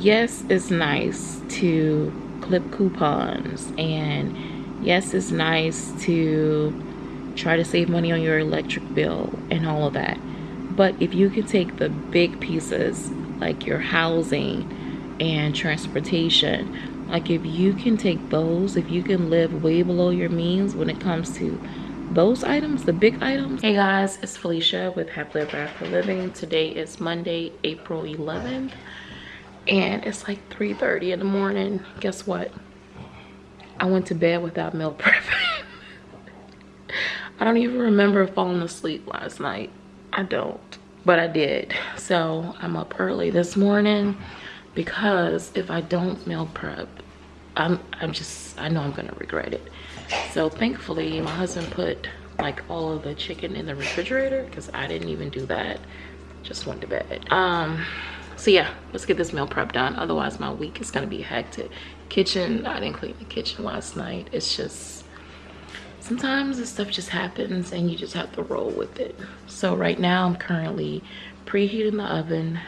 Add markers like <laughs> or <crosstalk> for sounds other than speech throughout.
yes it's nice to clip coupons and yes it's nice to try to save money on your electric bill and all of that. But if you can take the big pieces like your housing and transportation like if you can take those if you can live way below your means when it comes to those items the big items. Hey guys it's felicia with happily ever after living. Today is monday april 11th and it's like 3:30 in the morning. Guess what? I went to bed without meal <laughs> prep. I don't even remember falling asleep last night. I don't but i did. So i'm up early this morning because if i don't meal prep i'm i'm just i know i'm gonna regret it. So thankfully my husband put like all of the chicken in the refrigerator because i didn't even do that. Just went to bed. Um so yeah let's get this meal prep done. Otherwise my week is gonna be hectic. Kitchen i didn't clean the kitchen last night. It's just sometimes this stuff just happens and you just have to roll with it. So right now i'm currently preheating the oven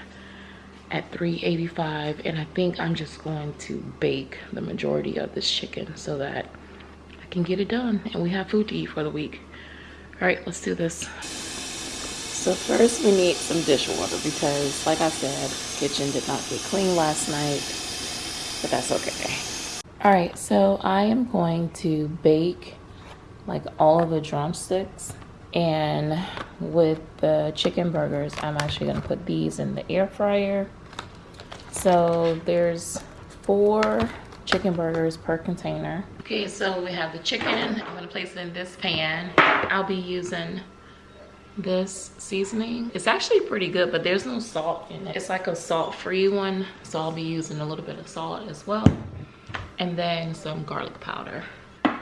at 385 and i think i'm just going to bake the majority of this chicken so that i can get it done and we have food to eat for the week. All right let's do this so first we need some dishwater because like i said kitchen did not get clean last night but that's okay. All right so i am going to bake like all of the drumsticks and with the chicken burgers i'm actually going to put these in the air fryer. So there's four chicken burgers per container. Okay so we have the chicken. I'm going to place it in this pan. I'll be using this seasoning. It's actually pretty good but there's no salt in it. It's like a salt-free one so i'll be using a little bit of salt as well and then some garlic powder.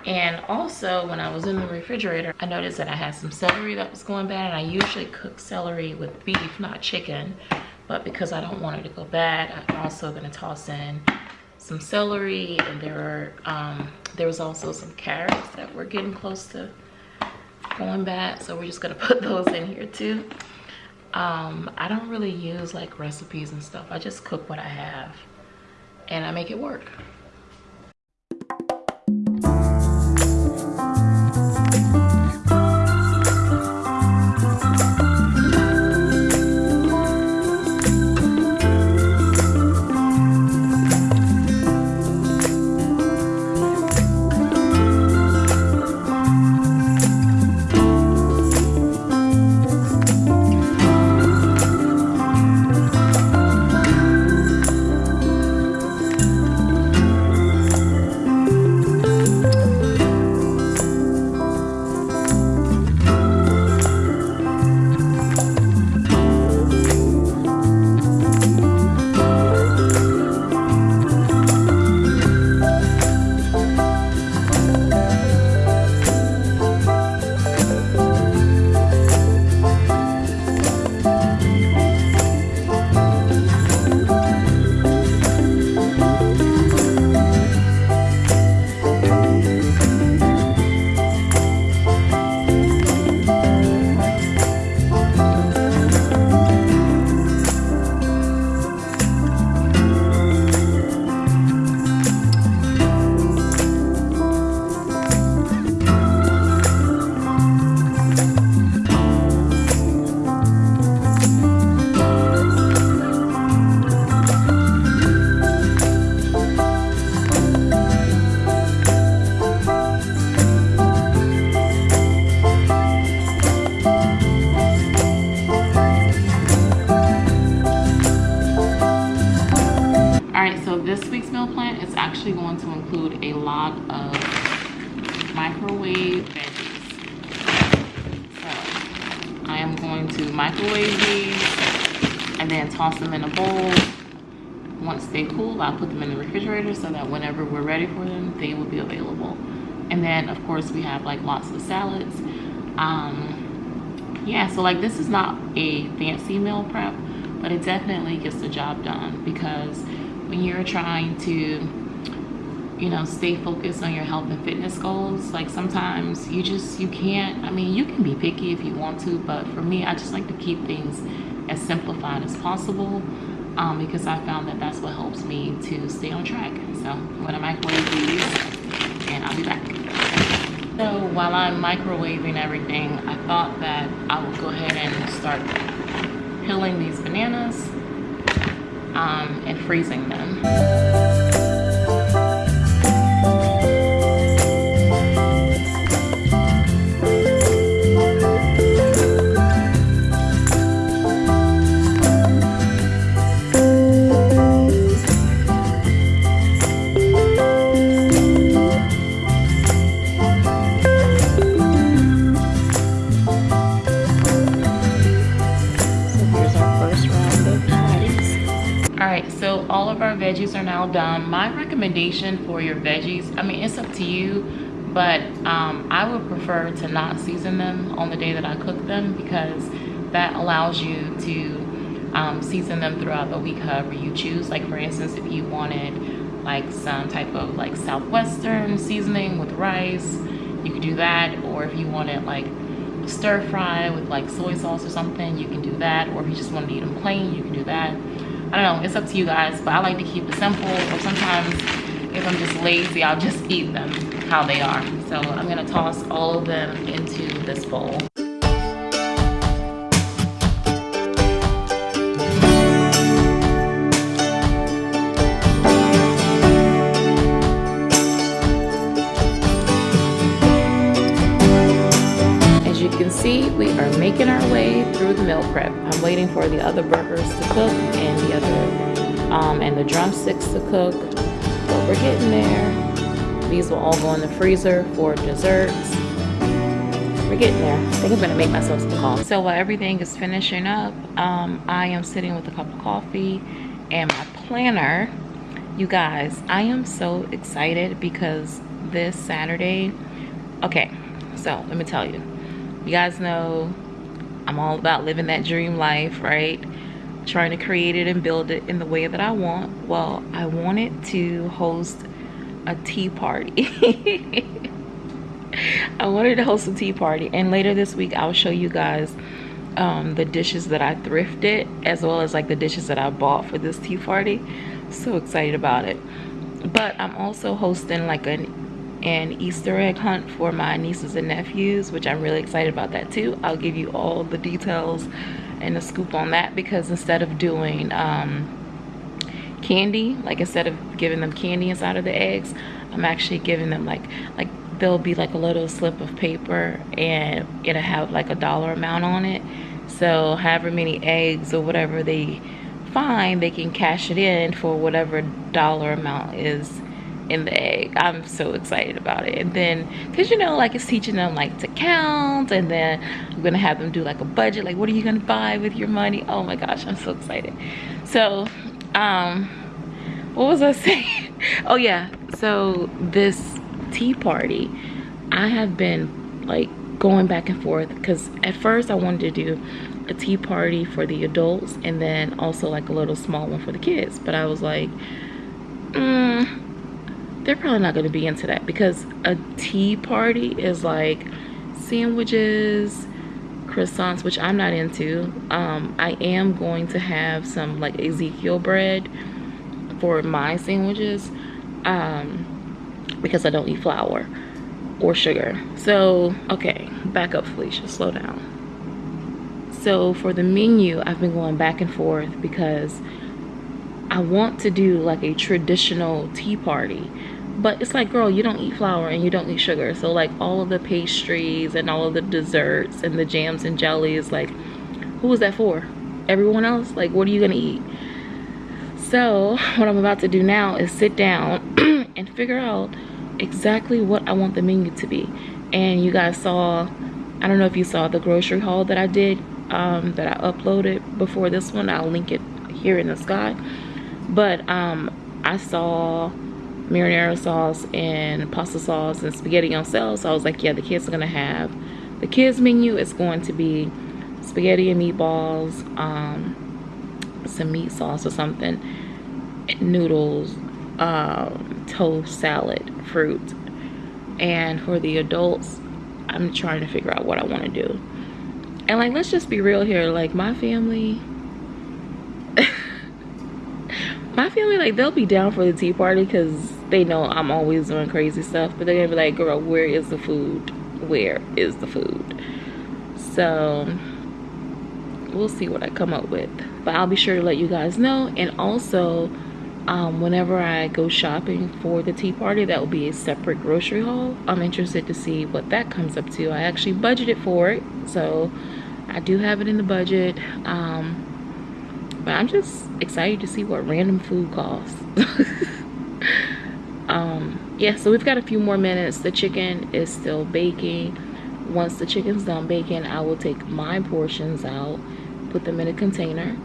And also when i was in the refrigerator i noticed that i had some celery that was going bad and i usually cook celery with beef not chicken but because i don't want it to go bad i'm also going to toss in some celery and there are um, there was also some carrots that were getting close to going bad so we're just gonna <laughs> put those in here too. Um, i don't really use like recipes and stuff. I just cook what i have and i make it work actually going to include a lot of microwave veggies. So I am going to microwave these and then toss them in a bowl. Once they cool, I'll put them in the refrigerator so that whenever we're ready for them, they will be available. And then of course we have like lots of salads. Um, yeah, so like this is not a fancy meal prep, but it definitely gets the job done because when you're trying to you know stay focused on your health and fitness goals like sometimes you just you can't i mean you can be picky if you want to but for me i just like to keep things as simplified as possible um, because I found that that's what helps me to stay on track. So I'm gonna microwave these and I'll be back. So while I'm microwaving everything, I thought that I would go ahead and start peeling these bananas um, and freezing them. Veggies are now done. My recommendation for your veggies i mean it's up to you but um, i would prefer to not season them on the day that i cook them because that allows you to um, season them throughout the week however you choose. Like for instance if you wanted like some type of like southwestern seasoning with rice you could do that. Or if you wanted like stir fry with like soy sauce or something you can do that. Or if you just want to eat them plain you can do that I don't know, it's up to you guys, but I like to keep it simple. Or sometimes if I'm just lazy, I'll just eat them how they are. So I'm gonna toss all of them into this bowl. See, we are making our way through the meal prep. I'm waiting for the other burgers to cook and the other, um, and the drumsticks to cook. But we're getting there. These will all go in the freezer for desserts. We're getting there. I think I'm gonna make myself some coffee. So while everything is finishing up, um, I am sitting with a cup of coffee and my planner. You guys, I am so excited because this Saturday, okay, so let me tell you you guys know I'm all about living that dream life, right? Trying to create it and build it in the way that I want. Well, I wanted to host a tea party. <laughs> I wanted to host a tea party and later this week I'll show you guys um, the dishes that I thrifted as well as like the dishes that I bought for this tea party. So excited about it. But I'm also hosting like an an Easter egg hunt for my nieces and nephews, which I'm really excited about that too. I'll give you all the details and the scoop on that because instead of doing um, candy, like instead of giving them candy inside of the eggs, I'm actually giving them like, like there'll be like a little slip of paper and it'll have like a dollar amount on it. So however many eggs or whatever they find, they can cash it in for whatever dollar amount is in the egg. I'm so excited about it. And then because you know like it's teaching them like to count and then i'm gonna have them do like a budget like what are you gonna buy with your money? Oh my gosh i'm so excited. So um what was i <laughs> saying? Oh yeah. So this tea party i have been like going back and forth because at first i wanted to do a tea party for the adults and then also like a little small one for the kids. But i was like mm, they're probably not going to be into that because a tea party is like sandwiches croissants which i'm not into. Um, i am going to have some like ezekiel bread for my sandwiches um, because i don't eat flour or sugar. So okay back up felicia slow down. So for the menu i've been going back and forth because I want to do like a traditional tea party but it's like girl you don't eat flour and you don't eat sugar. So like all of the pastries and all of the desserts and the jams and jellies like who is that for? Everyone else? Like what are you gonna eat? So <laughs> what i'm about to do now is sit down <clears throat> and figure out exactly what i want the menu to be. And you guys saw i don't know if you saw the grocery haul that i did um, that i uploaded before this one. I'll link it here in the sky. But um i saw marinara sauce and pasta sauce and spaghetti on sale. So I was like, yeah, the kids are gonna have the kids menu is going to be spaghetti and meatballs, um, some meat sauce or something, noodles, um, toast, salad, fruit. And for the adults, I'm trying to figure out what I want to do. And like, let's just be real here. Like my family, <laughs> my family, like they'll be down for the tea party because they know I'm always doing crazy stuff. But they're gonna be like, girl, where is the food? Where is the food? So we'll see what I come up with. But I'll be sure to let you guys know. And also, um, whenever I go shopping for the tea party, that will be a separate grocery haul. I'm interested to see what that comes up to. I actually budgeted for it, so I do have it in the budget. Um, but I'm just excited to see what random food costs. <laughs> um, yeah, so we've got a few more minutes. The chicken is still baking. Once the chicken's done baking, I will take my portions out, put them in a container.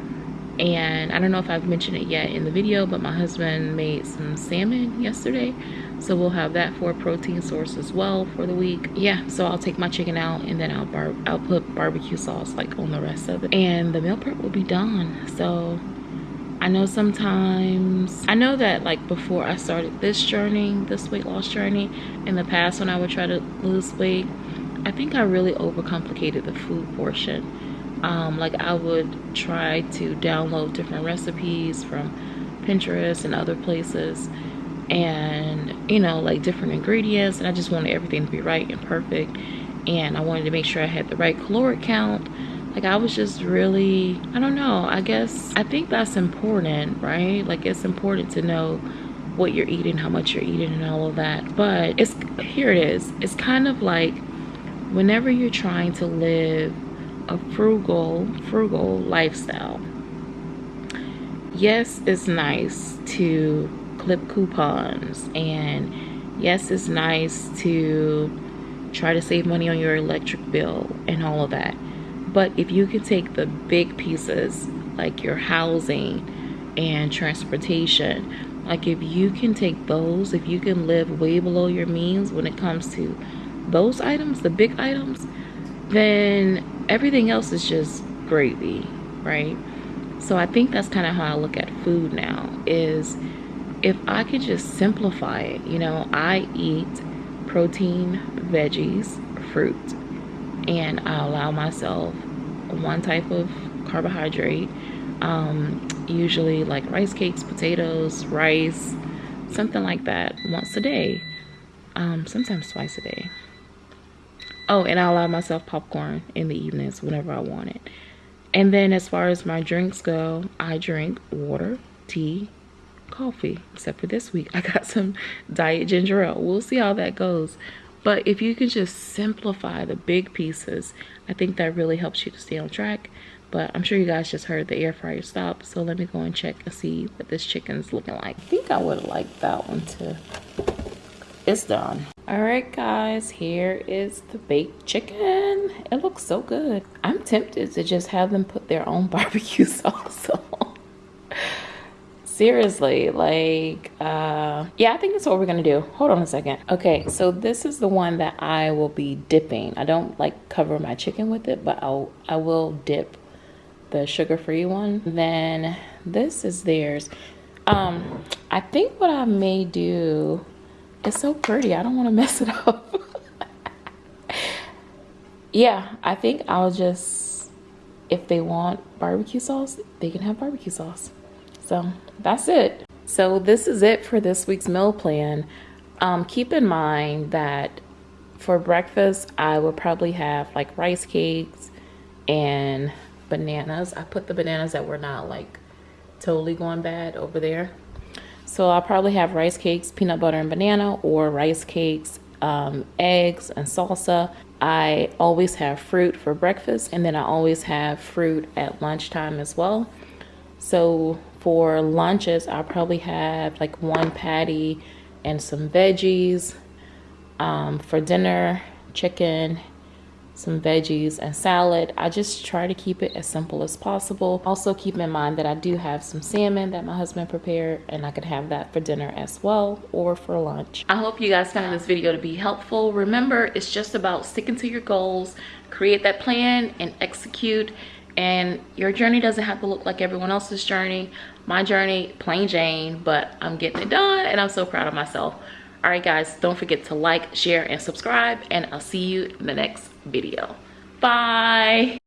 And I don't know if I've mentioned it yet in the video, but my husband made some salmon yesterday so we'll have that for a protein source as well for the week yeah so i'll take my chicken out and then i'll bar i'll put barbecue sauce like on the rest of it and the meal prep will be done so i know sometimes i know that like before i started this journey this weight loss journey in the past when i would try to lose weight i think i really overcomplicated the food portion. Um, like i would try to download different recipes from pinterest and other places and you know like different ingredients and I just wanted everything to be right and perfect and I wanted to make sure I had the right caloric count like I was just really I don't know I guess I think that's important right? Like it's important to know what you're eating how much you're eating and all of that. But it's here it is. It's kind of like whenever you're trying to live a frugal frugal lifestyle yes it's nice to clip coupons and yes it's nice to try to save money on your electric bill and all of that but if you can take the big pieces like your housing and transportation like if you can take those if you can live way below your means when it comes to those items the big items then everything else is just gravy right? So i think that's kind of how i look at food now is if I could just simplify it, you know, I eat protein, veggies, fruit, and I allow myself one type of carbohydrate, um, usually like rice cakes, potatoes, rice, something like that once a day, um, sometimes twice a day. Oh, and I allow myself popcorn in the evenings whenever I want it. And then as far as my drinks go, I drink water, tea, coffee except for this week. <laughs> I got some diet ginger ale. We'll see how that goes but if you can just simplify the big pieces i think that really helps you to stay on track. But i'm sure you guys just heard the air fryer stop so let me go and check and see what this chicken's looking like. I think i would like that one too. It's done. All right guys here is the baked chicken. It looks so good. I'm tempted to just have them put their own <laughs> barbecue sauce on seriously like uh yeah i think that's what we're gonna do. Hold on a second. Okay so this is the one that i will be dipping. I don't like cover my chicken with it but i'll i will dip the sugar-free one. Then this is theirs. Um i think what i may do it's so pretty i don't want to <laughs> mess it up. Yeah i think i'll just if they want barbecue sauce they can have barbecue sauce so that's it. So this is it for this week's meal plan. Um, keep in mind that for breakfast, I will probably have like rice cakes and bananas. I put the bananas that were not like totally going bad over there. So I'll probably have rice cakes, peanut butter and banana, or rice cakes, um, eggs and salsa. I always have fruit for breakfast, and then I always have fruit at lunchtime as well. So for lunches, I'll probably have like one patty and some veggies. Um, for dinner, chicken, some veggies and salad. I just try to keep it as simple as possible. Also keep in mind that I do have some salmon that my husband prepared and I could have that for dinner as well or for lunch. I hope you guys found this video to be helpful. Remember, it's just about sticking to your goals, create that plan and execute and your journey doesn't have to look like everyone else's journey. My journey plain jane but i'm getting it done and i'm so proud of myself. All right guys don't forget to like share and subscribe and i'll see you in the next video. Bye